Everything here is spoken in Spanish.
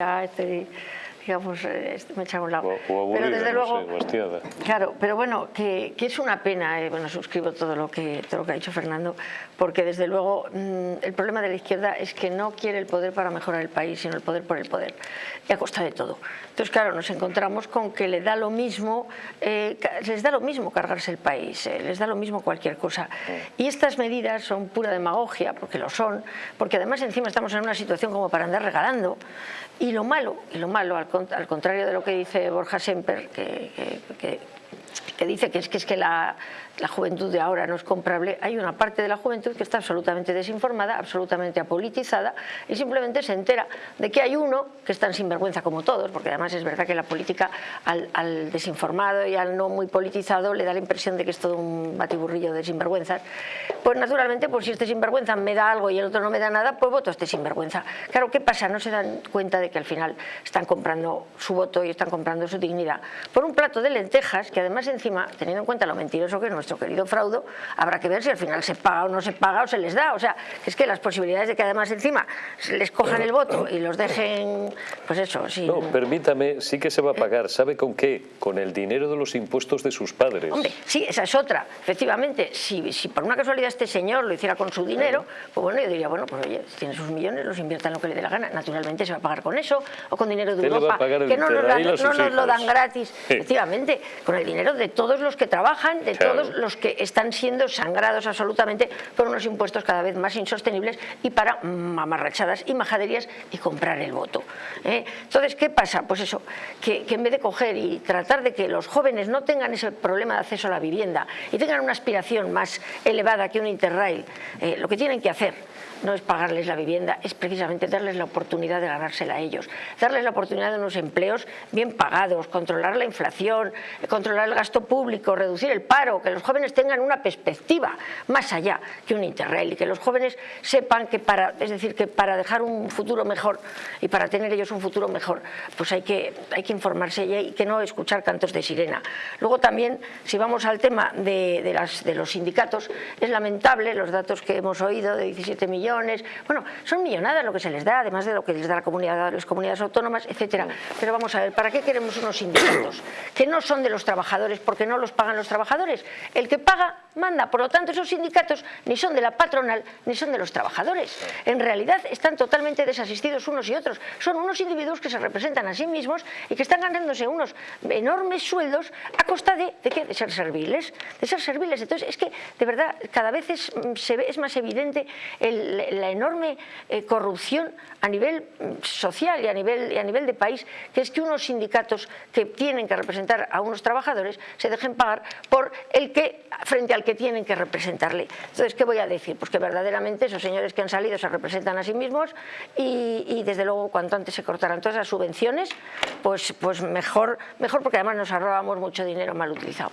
este, digamos, eh, me echaba un lado. O, o pero desde no luego, sé. Claro, pero bueno, que, que es una pena, eh, bueno, suscribo todo lo, que, todo lo que ha dicho Fernando, porque desde luego mm, el problema de la izquierda es que no quiere el poder para mejorar el país, sino el poder por el poder, y a costa de todo. Entonces, claro, nos encontramos con que le da lo mismo, eh, les da lo mismo cargarse el país, eh, les da lo mismo cualquier cosa. Y estas medidas son pura demagogia, porque lo son, porque además encima estamos en una situación como para andar regalando, y lo malo, y lo malo, al, al contrario de lo que dice Borja Semper, que, que- que dice que es que, es que la, la juventud de ahora no es comprable, hay una parte de la juventud que está absolutamente desinformada, absolutamente apolitizada y simplemente se entera de que hay uno que es tan sinvergüenza como todos, porque además es verdad que la política al, al desinformado y al no muy politizado le da la impresión de que es todo un batiburrillo de sinvergüenzas, pues naturalmente pues si este sinvergüenza me da algo y el otro no me da nada, pues voto a este sinvergüenza. Claro, ¿qué pasa? No se dan cuenta de que al final están comprando su voto y están comprando su dignidad por un plato de lentejas que además encima, teniendo en cuenta lo mentiroso que es nuestro querido fraudo, habrá que ver si al final se paga o no se paga o se les da. O sea, es que las posibilidades de que además encima les cojan el voto y los dejen, pues eso, sí. No, permítame, sí que se va a pagar. ¿Sabe con qué? Con el dinero de los impuestos de sus padres. Hombre, sí, esa es otra. Efectivamente, si, si por una casualidad este señor lo hiciera con su dinero, pues bueno, yo diría, bueno, pues oye, tiene sus millones, los invierta en lo que le dé la gana. Naturalmente se va a pagar con eso, o con dinero de ¿Qué le va a Europa, que no nos, no lo dan gratis. Sí. Efectivamente, con el dinero de todos los que trabajan, de Claro. todos los que están siendo sangrados absolutamente por unos impuestos cada vez más insostenibles y para mamarrachadas y majaderías y comprar el voto. ¿eh? Entonces, ¿qué pasa? Pues eso, que, que en vez de coger y tratar de que los jóvenes no tengan ese problema de acceso a la vivienda y tengan una aspiración más elevada que un Interrail, eh, lo que tienen que hacer no es pagarles la vivienda, es precisamente darles la oportunidad de ganársela a ellos, darles la oportunidad de unos empleos bien pagados, controlar la inflación, eh, controlar el gasto público, reducir el paro, que los jóvenes tengan una perspectiva más allá que un Interrail y que los jóvenes sepan que para, es decir, que para dejar un futuro mejor y para tener ellos un futuro mejor, pues hay que, hay que informarse y hay que no escuchar cantos de sirena. Luego también, si vamos al tema de, de las, de los sindicatos, es lamentable los datos que hemos oído de 17 millones, bueno, son millonadas lo que se les da, además de lo que les da la comunidad, las comunidades autónomas, etcétera. Pero vamos a ver, ¿para qué queremos unos sindicatos que no son de los trabajadores porque no los pagan los trabajadores? El que paga manda, por lo tanto esos sindicatos ni son de la patronal ni son de los trabajadores. En realidad están totalmente desasistidos unos y otros. Son unos individuos que se representan a sí mismos y que están ganándose unos enormes sueldos a costa de, ¿de qué? De ser serviles, de ser serviles. Entonces es que de verdad cada vez es, mm, se ve, es más evidente el- la enorme eh, corrupción a nivel mm, social y a nivel, y a nivel de país, que es que unos sindicatos que tienen que representar a unos trabajadores se dejen pagar por el que frente al que tienen que representarle. Entonces, ¿qué voy a decir? Pues que verdaderamente esos señores que han salido se representan a sí mismos y, desde luego cuanto antes se cortaran todas las subvenciones, pues, pues mejor, mejor porque además nos ahorrábamos mucho dinero mal utilizado.